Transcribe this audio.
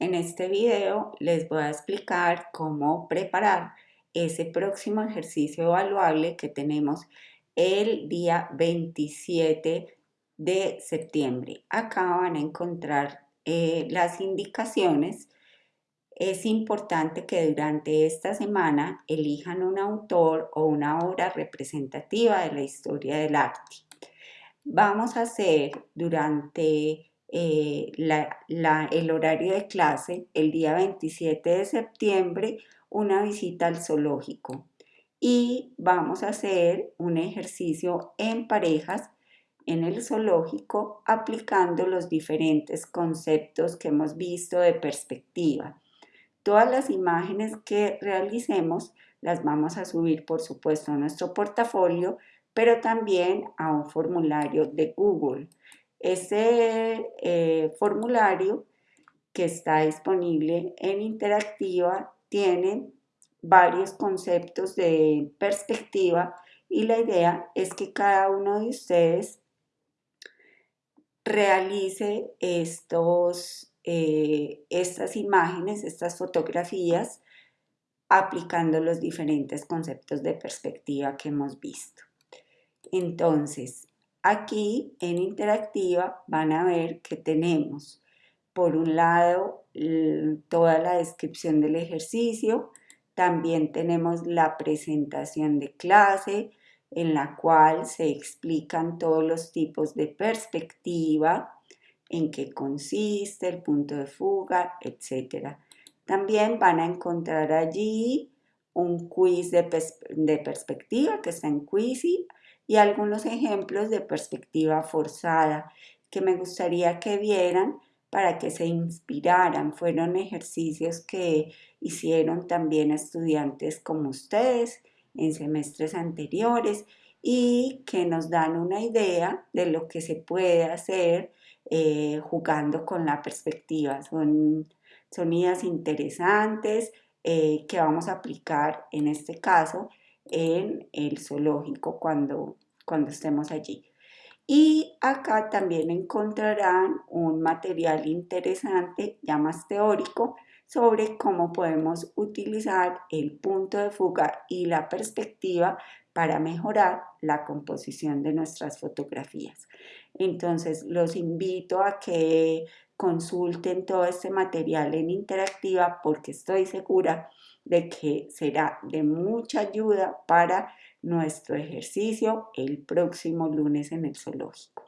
En este video les voy a explicar cómo preparar ese próximo ejercicio evaluable que tenemos el día 27 de septiembre. Acá van a encontrar eh, las indicaciones. Es importante que durante esta semana elijan un autor o una obra representativa de la historia del arte. Vamos a hacer durante eh, el horario de clase el día 27 de septiembre una visita al zoológico y vamos a hacer un ejercicio en parejas en el zoológico aplicando los diferentes conceptos que hemos visto de perspectiva. Todas las imágenes que realicemos las vamos a subir por supuesto a nuestro portafolio, pero también a un formulario de Google. Ese eh, formulario que está disponible en Interactiva tiene varios conceptos de perspectiva y la idea es que cada uno de ustedes realice estos, eh, estas imágenes, estas fotografías, aplicando los diferentes conceptos de perspectiva que hemos visto. Entonces, Aquí en interactiva van a ver que tenemos por un lado toda la descripción del ejercicio, también tenemos la presentación de clase en la cual se explican todos los tipos de perspectiva, en qué consiste, el punto de fuga, etc. También van a encontrar allí un quiz de, de perspectiva que está en Quizy, y algunos ejemplos de perspectiva forzada que me gustaría que vieran para que se inspiraran. Fueron ejercicios que hicieron también estudiantes como ustedes en semestres anteriores y que nos dan una idea de lo que se puede hacer eh, jugando con la perspectiva. Son, son ideas interesantes eh, que vamos a aplicar en este caso en el zoológico cuando, cuando estemos allí. Y acá también encontrarán un material interesante, ya más teórico, sobre cómo podemos utilizar el punto de fuga y la perspectiva para mejorar la composición de nuestras fotografías. Entonces los invito a que consulten todo este material en interactiva porque estoy segura de que será de mucha ayuda para nuestro ejercicio el próximo lunes en el zoológico.